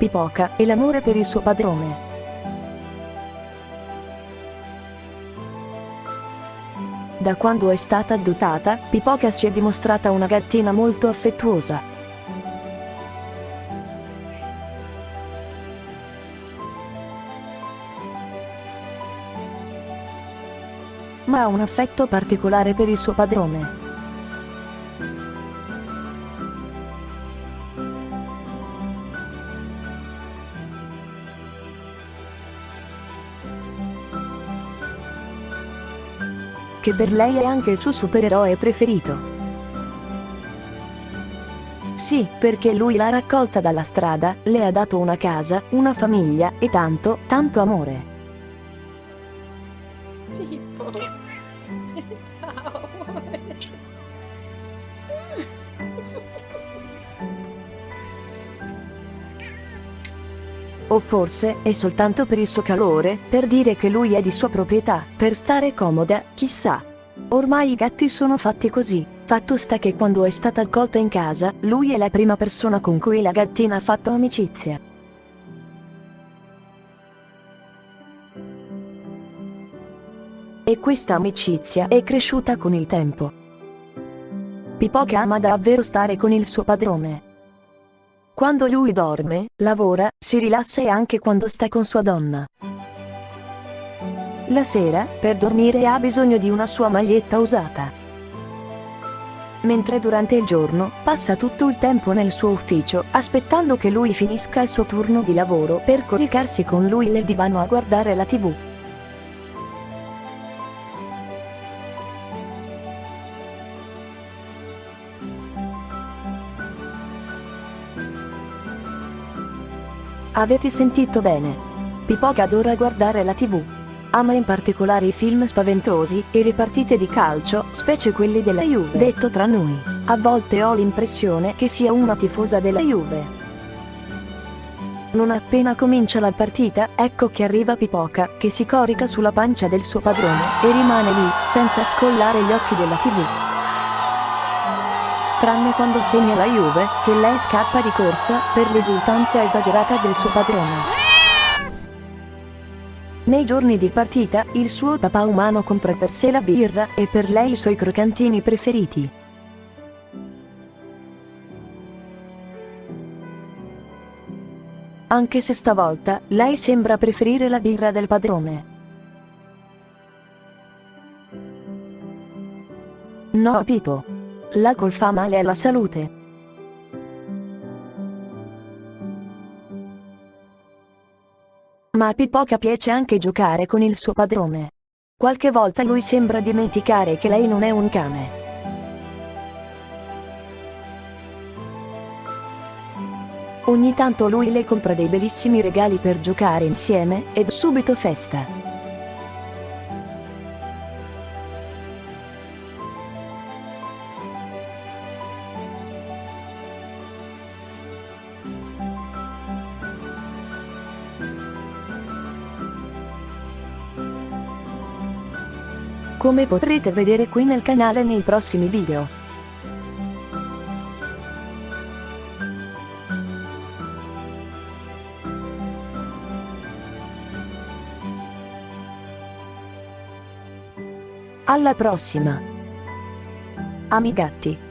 Pipoca e l'amore per il suo padrone. Da quando è stata adottata, Pipoca si è dimostrata una gattina molto affettuosa. Ma ha un affetto particolare per il suo padrone. Che per lei è anche il suo supereroe preferito. Sì, perché lui l'ha raccolta dalla strada, le ha dato una casa, una famiglia, e tanto, tanto amore. Tipo. Ciao. O forse, è soltanto per il suo calore, per dire che lui è di sua proprietà, per stare comoda, chissà. Ormai i gatti sono fatti così. Fatto sta che quando è stata accolta in casa, lui è la prima persona con cui la gattina ha fatto amicizia. E questa amicizia è cresciuta con il tempo. Pipoca ama davvero stare con il suo padrone. Quando lui dorme, lavora, si rilassa e anche quando sta con sua donna. La sera, per dormire ha bisogno di una sua maglietta usata. Mentre durante il giorno, passa tutto il tempo nel suo ufficio, aspettando che lui finisca il suo turno di lavoro per coricarsi con lui nel divano a guardare la tv. Avete sentito bene. Pipoca adora guardare la tv. Ama in particolare i film spaventosi, e le partite di calcio, specie quelli della Juve. Detto tra noi, a volte ho l'impressione che sia una tifosa della Juve. Non appena comincia la partita, ecco che arriva Pipoca, che si corica sulla pancia del suo padrone, e rimane lì, senza scollare gli occhi della tv tranne quando segna la Juve, che lei scappa di corsa, per l'esultanza esagerata del suo padrone. Nei giorni di partita, il suo papà umano compra per sé la birra, e per lei i suoi croccantini preferiti. Anche se stavolta, lei sembra preferire la birra del padrone. No Pipo. L'alcol fa male alla salute. Ma a Pipoca piace anche giocare con il suo padrone. Qualche volta lui sembra dimenticare che lei non è un cane. Ogni tanto lui le compra dei bellissimi regali per giocare insieme, ed subito festa. Come potrete vedere qui nel canale nei prossimi video. Alla prossima! Amigatti!